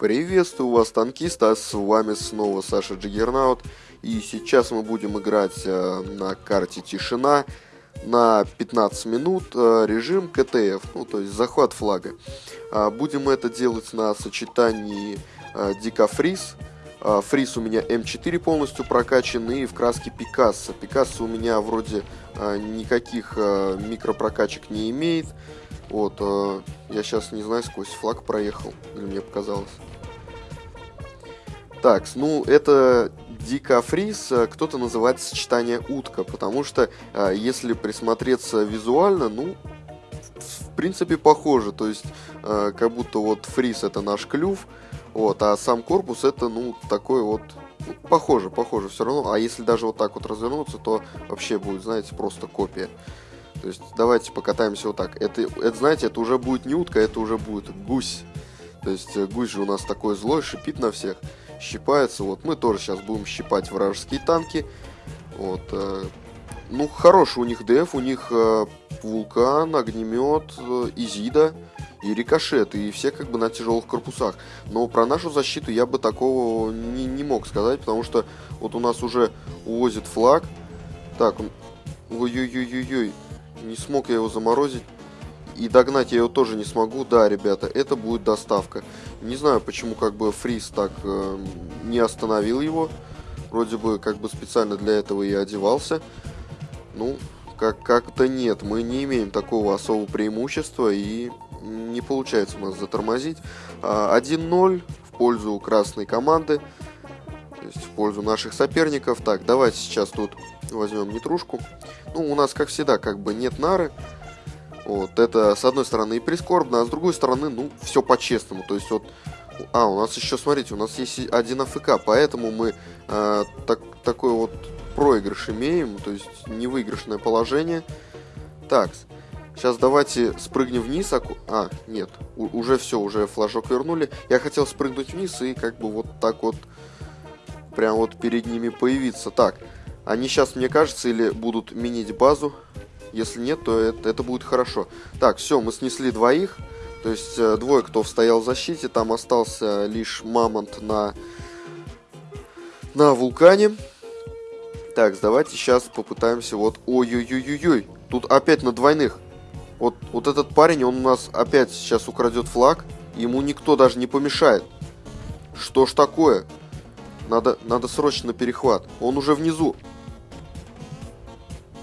Приветствую вас, танкисты, а с вами снова Саша Джиггернаут. И сейчас мы будем играть э, на карте Тишина на 15 минут э, режим КТФ, ну то есть захват флага. Э, будем это делать на сочетании э, Дикафриз. Э, фриз у меня М4 полностью прокачан и в краске Пикассо. Пикассо у меня вроде никаких микропрокачек не имеет. Вот, я сейчас не знаю, сквозь флаг проехал, или мне показалось. Так, ну это дикофриз, э, кто-то называет сочетание утка, потому что э, если присмотреться визуально, ну, в принципе похоже, то есть э, как будто вот фриз это наш клюв, вот, а сам корпус это, ну, такой вот, ну, похоже, похоже все равно, а если даже вот так вот развернуться, то вообще будет, знаете, просто копия. То есть давайте покатаемся вот так. Это, это знаете, это уже будет не утка, это уже будет гусь. То есть гусь же у нас такой злой, шипит на всех щипается. Вот мы тоже сейчас будем щипать вражеские танки. Вот. Э, ну, хороший у них ДФ, у них э, вулкан, огнемет, э, изида и рикошет, и все как бы на тяжелых корпусах. Но про нашу защиту я бы такого не, не мог сказать, потому что вот у нас уже увозит флаг. Так, ой-ой-ой-ой-ой, не смог я его заморозить. И догнать я его тоже не смогу. Да, ребята, это будет доставка. Не знаю, почему как бы Фриз так э, не остановил его. Вроде бы как бы специально для этого и одевался. Ну, как- как-то нет. Мы не имеем такого особого преимущества и не получается у нас затормозить. 1-0 а, в пользу красной команды. То есть в пользу наших соперников. Так, давайте сейчас тут возьмем нетрушку. Ну, у нас, как всегда, как бы нет нары. Вот, это, с одной стороны, и прискорбно, а с другой стороны, ну, все по-честному. То есть, вот, а, у нас еще, смотрите, у нас есть один АФК, поэтому мы э, так, такой вот проигрыш имеем, то есть невыигрышное положение. Так, сейчас давайте спрыгнем вниз. А, а нет, у, уже все, уже флажок вернули. Я хотел спрыгнуть вниз и как бы вот так вот, прям вот перед ними появиться. Так, они сейчас, мне кажется, или будут минить базу. Если нет, то это, это будет хорошо. Так, все, мы снесли двоих. То есть э, двое, кто стоял в защите. Там остался лишь мамонт на, на вулкане. Так, давайте сейчас попытаемся вот... Ой-ой-ой-ой-ой. Тут опять на двойных. Вот, вот этот парень, он у нас опять сейчас украдет флаг. Ему никто даже не помешает. Что ж такое? Надо, надо срочно перехват. Он уже внизу.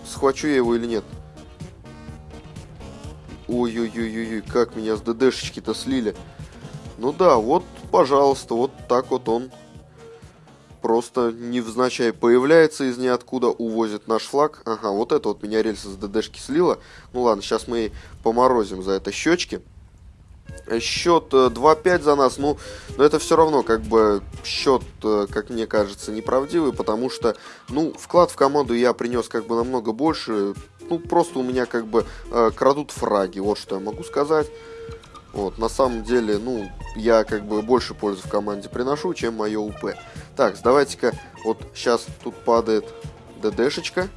Схвачу я его или нет? Ой-ой-ой-ой, как меня с ДДшечки-то слили. Ну да, вот, пожалуйста, вот так вот он просто невзначай появляется из ниоткуда, увозит наш флаг. Ага, вот это вот меня рельса с ДДшки слила. Ну ладно, сейчас мы поморозим за это щечки. Счет 2-5 э, за нас, ну, но это все равно, как бы, счет, э, как мне кажется, неправдивый, потому что, ну, вклад в команду я принес, как бы, намного больше, ну, просто у меня как бы э, крадут фраги, вот что я могу сказать. Вот, на самом деле, ну, я как бы больше пользы в команде приношу, чем мое УП. Так, давайте-ка, вот сейчас тут падает ДДшечка.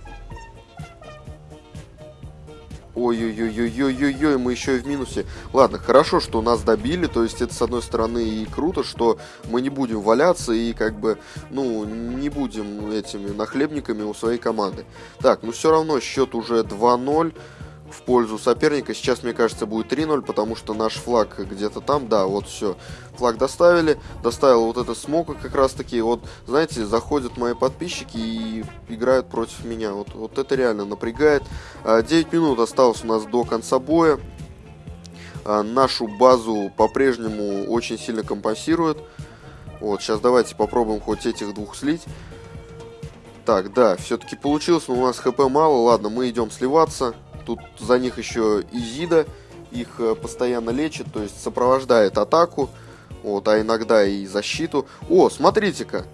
Ой-ой-ой-ой-ой-ой, мы еще и в минусе. Ладно, хорошо, что нас добили, то есть это с одной стороны и круто, что мы не будем валяться и как бы, ну, не будем этими нахлебниками у своей команды. Так, ну все равно счет уже 2-0 в пользу соперника. Сейчас, мне кажется, будет 3-0, потому что наш флаг где-то там. Да, вот все. Флаг доставили. Доставил вот это смока как раз таки. Вот, знаете, заходят мои подписчики и играют против меня. Вот, вот это реально напрягает. 9 а, минут осталось у нас до конца боя. А, нашу базу по-прежнему очень сильно компенсирует. Вот, сейчас давайте попробуем хоть этих двух слить. Так, да, все-таки получилось, но у нас хп мало. Ладно, мы идем сливаться. Тут за них еще Изида их э, постоянно лечит, то есть сопровождает атаку, вот, а иногда и защиту. О, смотрите-ка,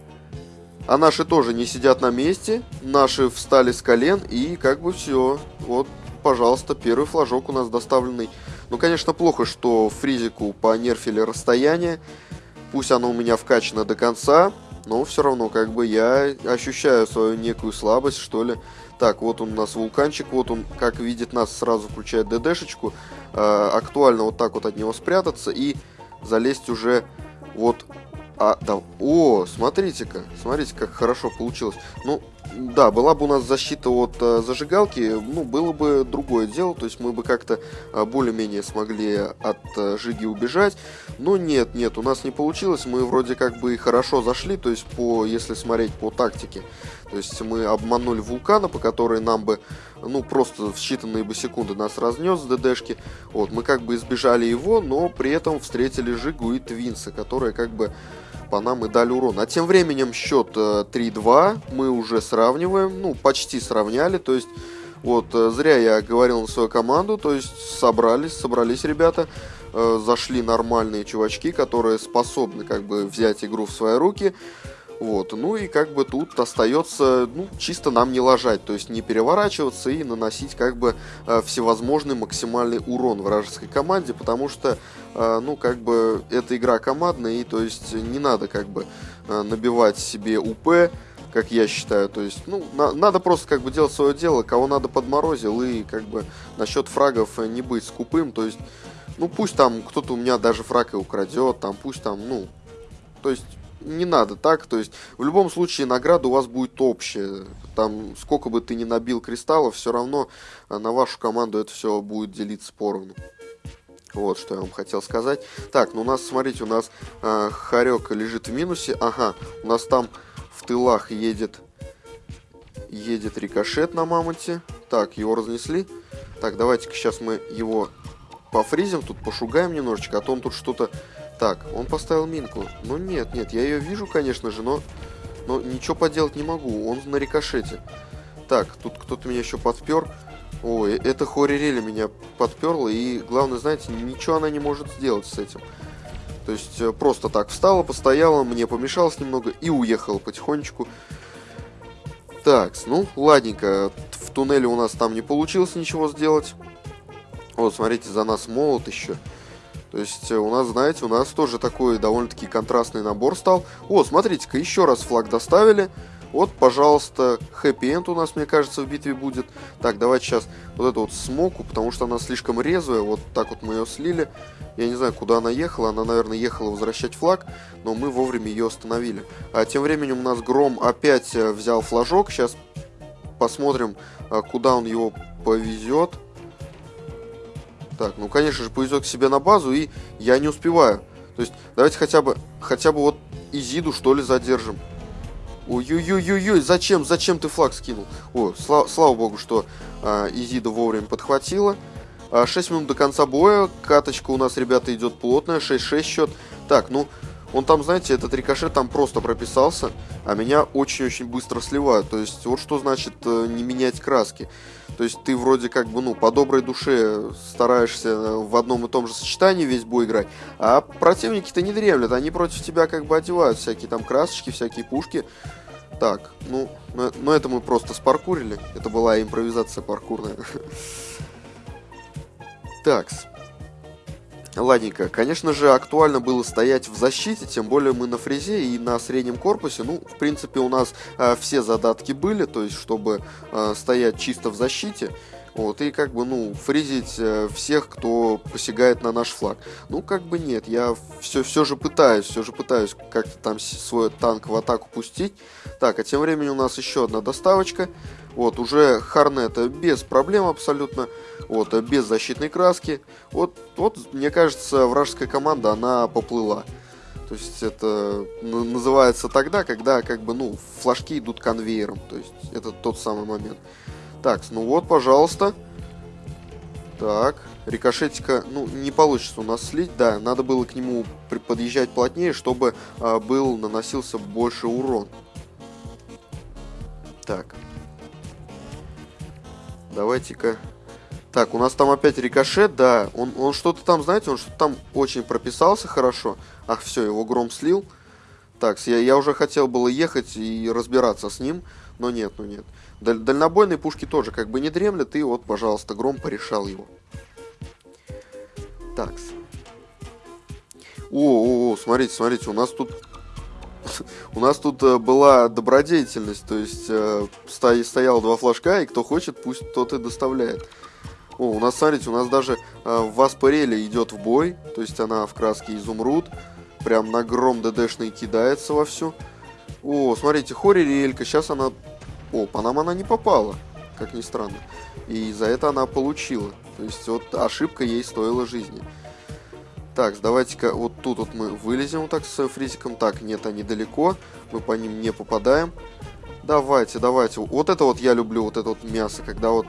а наши тоже не сидят на месте, наши встали с колен и как бы все. Вот, пожалуйста, первый флажок у нас доставленный. Ну, конечно, плохо, что фризику понерфили расстояние. Пусть оно у меня вкачано до конца, но все равно, как бы, я ощущаю свою некую слабость, что ли. Так, вот он у нас вулканчик, вот он, как видит нас, сразу включает ДДшечку. Э, актуально вот так вот от него спрятаться и залезть уже Вот, а, да, о, смотрите-ка, смотрите, как хорошо получилось. Ну, да, была бы у нас защита от э, зажигалки, ну, было бы другое дело, то есть мы бы как-то э, более-менее смогли от э, Жиги убежать, но нет, нет, у нас не получилось, мы вроде как бы и хорошо зашли, то есть по, если смотреть по тактике, то есть мы обманули вулкана, по которой нам бы, ну, просто в считанные бы секунды нас разнес с ДДшки, вот, мы как бы избежали его, но при этом встретили Жигу и Твинса, которые как бы по нам и дали урон. А тем временем счет 3-2 э, мы уже сравниваем, ну, почти сравняли, то есть, вот, э, зря я говорил на свою команду, то есть, собрались, собрались ребята, э, зашли нормальные чувачки, которые способны, как бы, взять игру в свои руки, вот, ну и как бы тут остается, ну, чисто нам не ложать, то есть не переворачиваться и наносить как бы э, всевозможный максимальный урон вражеской команде, потому что, э, ну, как бы эта игра командная, и то есть не надо как бы э, набивать себе УП, как я считаю, то есть, ну, на, надо просто как бы делать свое дело, кого надо подморозил, и как бы насчет фрагов не быть скупым, то есть, ну, пусть там кто-то у меня даже фраг и украдет, там, пусть там, ну, то есть не надо так, то есть в любом случае награда у вас будет общая. Там сколько бы ты ни набил кристаллов, все равно э, на вашу команду это все будет делиться поровну. Вот, что я вам хотел сказать. Так, ну у нас, смотрите, у нас э, Харек лежит в минусе. Ага, у нас там в тылах едет, едет рикошет на мамонте. Так, его разнесли. Так, давайте-ка сейчас мы его пофризим, тут пошугаем немножечко, а то он тут что-то так, он поставил минку. Ну нет, нет, я ее вижу, конечно же, но, но ничего поделать не могу. Он на рикошете. Так, тут кто-то меня еще подпер. Ой, это Хорирели меня подперла, и главное, знаете, ничего она не может сделать с этим. То есть э, просто так встала, постояла, мне помешалось немного и уехала потихонечку. Так, ну, ладненько, в туннеле у нас там не получилось ничего сделать. Вот, смотрите, за нас молот еще. То есть э, у нас, знаете, у нас тоже такой довольно-таки контрастный набор стал. О, смотрите-ка, еще раз флаг доставили. Вот, пожалуйста, хэппи-энд у нас, мне кажется, в битве будет. Так, давайте сейчас вот эту вот смоку, потому что она слишком резвая. Вот так вот мы ее слили. Я не знаю, куда она ехала. Она, наверное, ехала возвращать флаг, но мы вовремя ее остановили. А тем временем у нас Гром опять э, взял флажок. Сейчас посмотрим, э, куда он его повезет. Так, ну, конечно же, повезет к себе на базу, и я не успеваю. То есть, давайте хотя бы, хотя бы вот Изиду, что ли, задержим. Ой-ой-ой-ой, зачем, зачем ты флаг скинул? О, слава, слава богу, что а, Изида вовремя подхватила. А, 6 минут до конца боя, каточка у нас, ребята, идет плотная, 6-6 счет. Так, ну, он там, знаете, этот рикошет там просто прописался, а меня очень-очень быстро сливают. То есть, вот что значит э, не менять краски. То есть, ты вроде как бы, ну, по доброй душе стараешься в одном и том же сочетании весь бой играть, а противники-то не дремлят, они против тебя как бы одевают всякие там красочки, всякие пушки. Так, ну, но, но это мы просто спаркурили. Это была импровизация паркурная. Такс. Ладненько. Конечно же, актуально было стоять в защите, тем более мы на фрезе и на среднем корпусе. Ну, в принципе, у нас э, все задатки были, то есть, чтобы э, стоять чисто в защите. Вот, и как бы, ну, фризить э, всех, кто посягает на наш флаг. Ну, как бы нет, я все, все же пытаюсь, все же пытаюсь как-то там свой танк в атаку пустить. Так, а тем временем у нас еще одна доставочка. Вот, уже Харнета без проблем абсолютно. Вот, без защитной краски. Вот, вот, мне кажется, вражеская команда, она поплыла. То есть это называется тогда, когда как бы, ну, флажки идут конвейером. То есть это тот самый момент. Так, ну вот, пожалуйста. Так, рикошетика, ну, не получится у нас слить, да, надо было к нему подъезжать плотнее, чтобы а, был, наносился больше урон. Так. Давайте-ка... Так, у нас там опять рикошет, да, он, он что-то там, знаете, он что-то там очень прописался хорошо. Ах, все, его гром слил. Так, я, я уже хотел было ехать и разбираться с ним, но нет, ну нет. Даль дальнобойные пушки тоже как бы не дремлят, и вот, пожалуйста, Гром порешал его. Такс. О, о, о, смотрите, смотрите, у нас тут у нас тут э, была добродетельность, то есть э, стояло два флажка, и кто хочет, пусть тот и доставляет. О, у нас, смотрите, у нас даже э, Васпарели идет в бой, то есть она в краске изумруд. прям на гром ДДшный кидается вовсю. О, смотрите, Хори Релька, сейчас она... О, по нам она не попала, как ни странно. И за это она получила. То есть вот ошибка ей стоила жизни. Так, давайте-ка вот тут вот мы вылезем вот так с фризиком. Так, нет, они далеко. Мы по ним не попадаем. Давайте, давайте. Вот это вот я люблю, вот это вот мясо, когда вот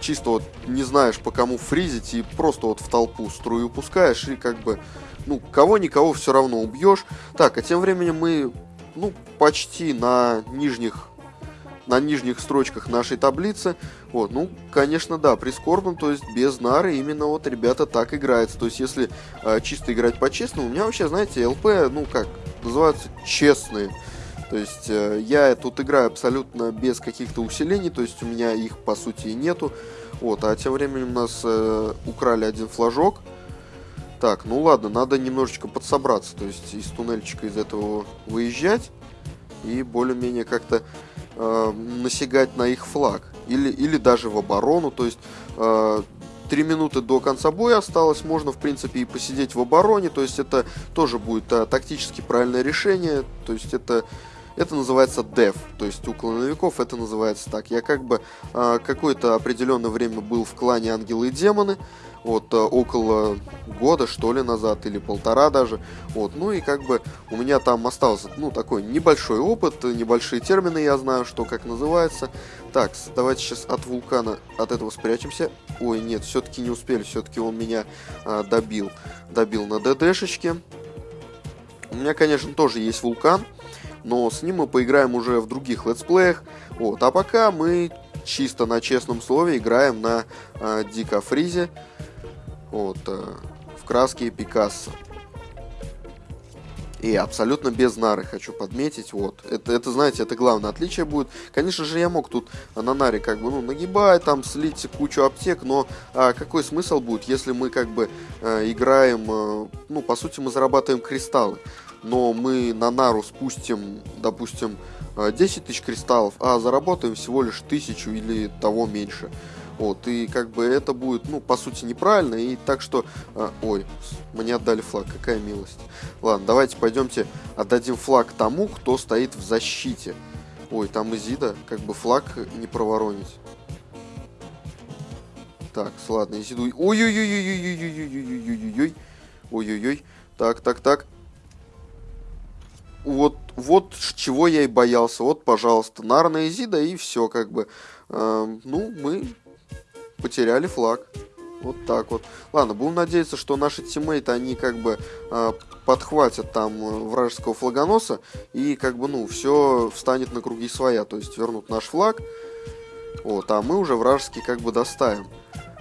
чисто вот не знаешь по кому фризить и просто вот в толпу струю пускаешь и как бы, ну, кого-никого все равно убьешь. Так, а тем временем мы, ну, почти на нижних на нижних строчках нашей таблицы. Вот, ну, конечно, да, прискорбно, то есть без нары именно вот ребята так играется. То есть если э, чисто играть по-честному, у меня вообще, знаете, ЛП, ну как, называются честные. То есть э, я тут играю абсолютно без каких-то усилений, то есть у меня их по сути и нету. Вот, а тем временем у нас э, украли один флажок. Так, ну ладно, надо немножечко подсобраться, то есть из туннельчика из этого выезжать и более-менее как-то э, насягать на их флаг. Или, или даже в оборону, то есть э, 3 минуты до конца боя осталось, можно в принципе и посидеть в обороне, то есть это тоже будет а, тактически правильное решение, то есть это это называется dev, то есть у клановиков это называется так. Я как бы э, какое-то определенное время был в клане Ангелы и Демоны, вот э, около года что ли назад или полтора даже, вот. Ну и как бы у меня там остался ну такой небольшой опыт, небольшие термины я знаю, что как называется. Так, давайте сейчас от вулкана от этого спрячемся. Ой, нет, все-таки не успели, все-таки он меня э, добил, добил на ДДшечке. У меня, конечно, тоже есть вулкан но с ним мы поиграем уже в других летсплеях. Вот, а пока мы чисто на честном слове играем на э, Дико Фризе вот, э, в краске Пикассо. И абсолютно без нары, хочу подметить, вот. Это, это, знаете, это главное отличие будет. Конечно же, я мог тут на наре как бы, ну, нагибать, там, слить кучу аптек, но а, какой смысл будет, если мы как бы э, играем, э, ну, по сути, мы зарабатываем кристаллы но мы на нару спустим, допустим, 10 э, тысяч кристаллов, а заработаем всего лишь тысячу или того меньше. Вот, и как бы это будет, ну, по сути, неправильно, и так что... Э, ой, мне отдали флаг, какая милость. Ладно, давайте пойдемте отдадим флаг тому, кто стоит в защите. Ой, там Изида, как бы флаг не проворонить. Так, ладно, Изиду... Ой-ой-ой-ой-ой-ой-ой-ой-ой-ой-ой. Ой-ой-ой. Так, так, так вот, вот чего я и боялся. Вот, пожалуйста, Нарна Зида и все, как бы. Э, ну, мы потеряли флаг. Вот так вот. Ладно, будем надеяться, что наши тиммейты, они как бы э, подхватят там э, вражеского флагоноса и как бы, ну, все встанет на круги своя. То есть вернут наш флаг. Вот, а мы уже вражеский как бы доставим.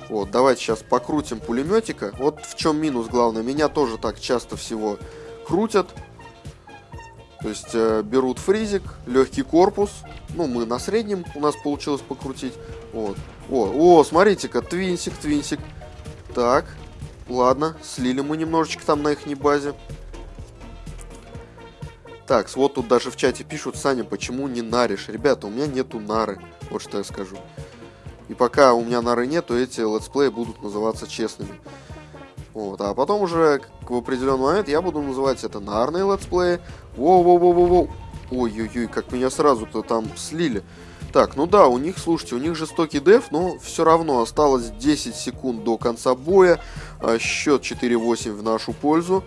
Вот, давайте сейчас покрутим пулеметика. Вот в чем минус главное. Меня тоже так часто всего крутят. То есть э, берут фризик, легкий корпус. Ну, мы на среднем у нас получилось покрутить. Вот. О, о, смотрите-ка, твинсик, твинсик. Так, ладно, слили мы немножечко там на их базе. Так, вот тут даже в чате пишут, Саня, почему не наришь? Ребята, у меня нету нары, вот что я скажу. И пока у меня нары нету, эти летсплеи будут называться честными. Вот, а потом уже в определенный момент я буду называть это нарные летсплеи. Воу-воу-воу-воу-воу. Ой-ой-ой, как меня сразу-то там слили. Так, ну да, у них, слушайте, у них жестокий деф, но все равно осталось 10 секунд до конца боя. А, счет 4-8 в нашу пользу.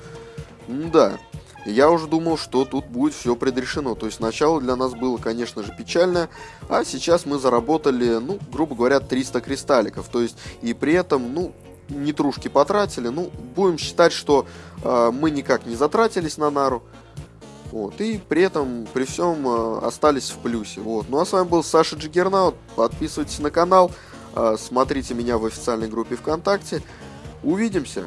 Да, я уже думал, что тут будет все предрешено. То есть начало для нас было, конечно же, печальное, а сейчас мы заработали, ну, грубо говоря, 300 кристалликов. То есть и при этом, ну, нетрушки потратили. Ну, будем считать, что э, мы никак не затратились на нару. Вот, и при этом, при всем, э, остались в плюсе. Вот. Ну а с вами был Саша Джиггернаут. Подписывайтесь на канал, э, смотрите меня в официальной группе ВКонтакте. Увидимся!